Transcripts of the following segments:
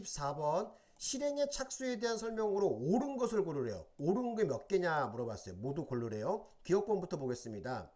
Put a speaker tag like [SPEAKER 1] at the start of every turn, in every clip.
[SPEAKER 1] 14번 실행의 착수에 대한 설명으로 옳은 것을 고르래요. 옳은 게 몇 개냐 물어봤어요. 모두 고르래요. 기억번부터 보겠습니다.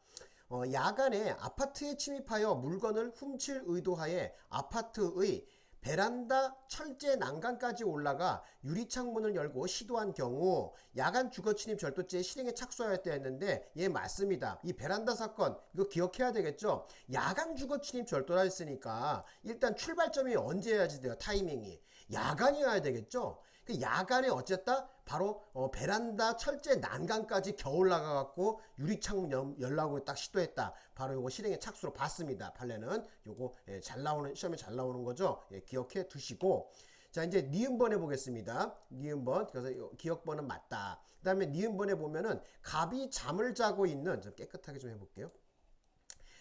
[SPEAKER 1] 어, 야간에 아파트에 침입하여 물건을 훔칠 의도하에 아파트의 베란다 철제 난간까지 올라가 유리창문을 열고 시도한 경우 야간 주거 침입 절도죄 실행에 착수하였다 했는데 예 맞습니다. 이 베란다 사건 이거 기억해야 되겠죠. 야간 주거 침입 절도라 했으니까 일단 출발점이 언제여야지 돼요. 타이밍이 야간이어야 되겠죠. 그 야간에 어쨌다 바로 어, 베란다 철제 난간까지 겨 올라가 갖고 유리창문 열라고 딱 시도했다. 바로 요거 실행에 착수로 봤습니다. 판례는 요거 예, 잘 나오는 시험에 잘 나오는 거죠. 예, 기억해 두시고 자 이제 니은번 해보겠습니다. 니은번 그래서 기억번은 맞다. 그 다음에 니은번에 보면은 갑이 잠을 자고 있는 좀 깨끗하게 좀 해볼게요.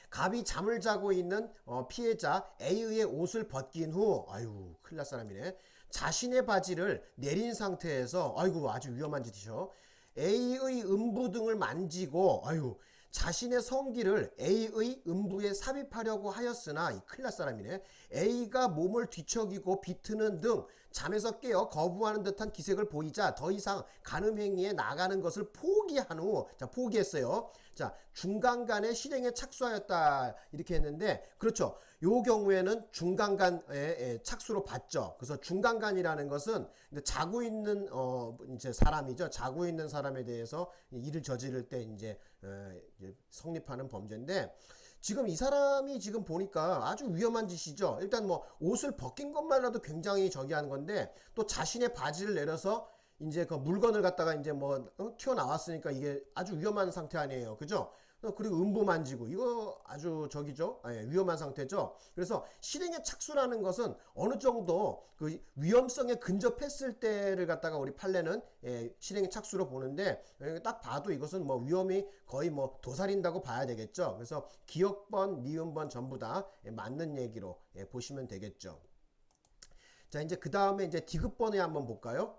[SPEAKER 1] 갑이 잠을 자고 있는 어, 피해자 A의 옷을 벗긴 후 아유 큰일 날 사람이네 자신의 바지를 내린 상태에서 아이고 아주 위험한 짓이죠. A의 음부 등을 만지고 아유 자신의 성기를 A의 음부에 삽입하려고 하였으나 이 큰일 날 사람이네. A가 몸을 뒤척이고 비트는 등 잠에서 깨어 거부하는 듯한 기색을 보이자 더 이상 간음 행위에 나가는 것을 포기한 후 자 포기했어요. 자 중간간에 실행에 착수하였다. 이렇게 했는데 그렇죠 요 경우에는 중간간에 착수로 봤죠 그래서 중간간이라는 것은 자고 있는 어 이제 사람이죠 자고 있는 사람에 대해서 일을 저지를 때 이제 어, 성립하는 범죄인데 지금 이 사람이 지금 보니까 아주 위험한 짓이죠. 일단 뭐 옷을 벗긴 것만으로도 굉장히 저기 하는 건데 또 자신의 바지를 내려서 이제 그 물건을 갖다가 이제 뭐 어? 튀어나왔으니까 이게 아주 위험한 상태 아니에요. 그죠? 어, 그리고 음부 만지고 이거 아주 저기죠. 아, 예, 위험한 상태죠. 그래서 실행에 착수라는 것은 어느 정도 그 위험성에 근접했을 때를 갖다가 우리 판례는 예, 실행에 착수로 보는데 예, 딱 봐도 이것은 뭐 위험이 거의 뭐 도살인다고 봐야 되겠죠. 그래서 기억번, 니은번 전부 다 예, 맞는 얘기로 예, 보시면 되겠죠. 자 이제 그 다음에 이제 디귿번에 한번 볼까요?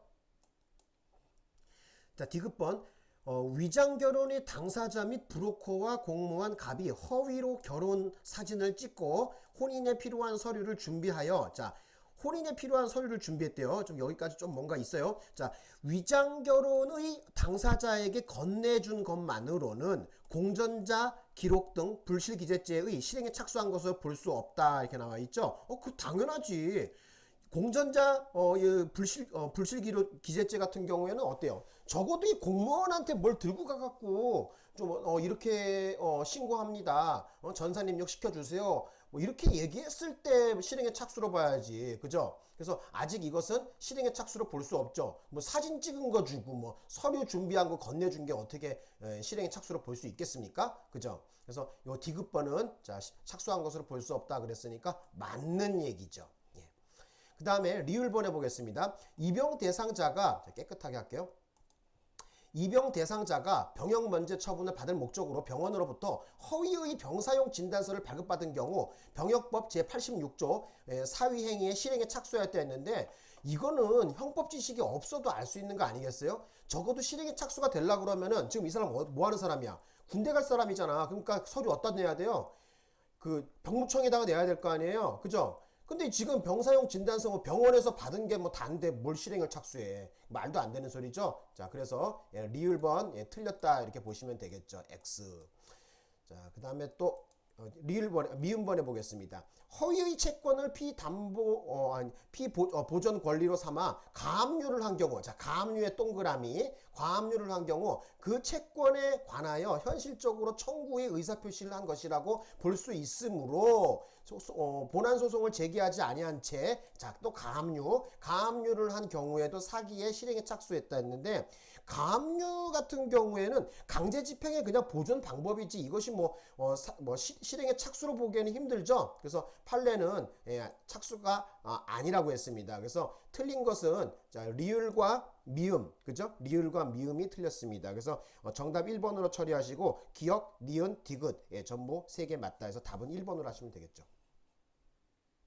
[SPEAKER 1] 자, 디귿번. 어, 위장 결혼의 당사자 및 브로커와 공모한 갑이 허위로 결혼 사진을 찍고 혼인에 필요한 서류를 준비하여 자 혼인에 필요한 서류를 준비했대요. 좀 여기까지 좀 뭔가 있어요. 자, 위장 결혼의 당사자에게 건네준 것만으로는 공전자 기록 등 불실기재죄의 실행에 착수한 것을 볼수 없다 이렇게 나와 있죠. 어, 그 당연하지. 공전자 어, 불실 어, 불실 기록 기재죄 같은 경우에는 어때요? 적어도 이 공무원한테 뭘 들고 가갖고 좀 어, 이렇게 어, 신고합니다. 어, 전산 입력 시켜주세요. 뭐 이렇게 얘기했을 때 실행에 착수로 봐야지, 그죠? 그래서 아직 이것은 실행에 착수로 볼 수 없죠. 뭐 사진 찍은 거 주고 뭐 서류 준비한 거 건네준 게 어떻게 에, 실행에 착수로 볼 수 있겠습니까? 그죠? 그래서 요 디귿번은 자 착수한 것으로 볼 수 없다 그랬으니까 맞는 얘기죠. 그 다음에 리을번해 보겠습니다. 입영 대상자가 깨끗하게 할게요. 입영 대상자가 병역 면제 처분을 받을 목적으로 병원으로부터 허위의 병사용 진단서를 발급받은 경우 병역법 제86조 사위행위의 실행에 착수하였다 했는데 이거는 형법 지식이 없어도 알 수 있는 거 아니겠어요? 적어도 실행에 착수가 되려 그러면은 지금 이 사람 뭐, 뭐 하는 사람이야? 군대 갈 사람이잖아. 그러니까 서류 어디다 내야 돼요? 그 병무청에다가 내야 될 거 아니에요? 그죠? 근데 지금 병사용 진단서 뭐 병원에서 받은 게 뭐 단데 뭘 실행을 착수해. 말도 안 되는 소리죠. 자, 그래서 예, 리을번 예, 틀렸다 이렇게 보시면 되겠죠. X. 자, 그 다음에 또 어, 리을 번, 미음 번 해 보겠습니다. 허위의 채권을 피담보, 어, 아니, 피보존 어, 권리로 삼아 가압류를 한 경우, 자, 가압류의 동그라미, 가압류를 한 경우 그 채권에 관하여 현실적으로 청구의 의사표시를 한 것이라고 볼 수 있으므로, 어, 본안 소송을 제기하지 아니한 채, 자, 또 가압류, 가압류를 한 경우에도 사기에 실행에 착수했다 했는데, 가압류 같은 경우에는 강제 집행의 그냥 보존 방법이지 이것이 뭐, 어, 사, 뭐, 시, 실행에 착수로 보기에는 힘들죠. 그래서 판례는 예, 착수가 아, 아니라고 했습니다. 그래서 틀린 것은 자, 리을과 미음, 그죠? 리을과 미음이 틀렸습니다. 그래서 어, 정답 1번으로 처리하시고 기억, 니은, 디귿 예, 전부 3개 맞다 해서 답은 1번으로 하시면 되겠죠.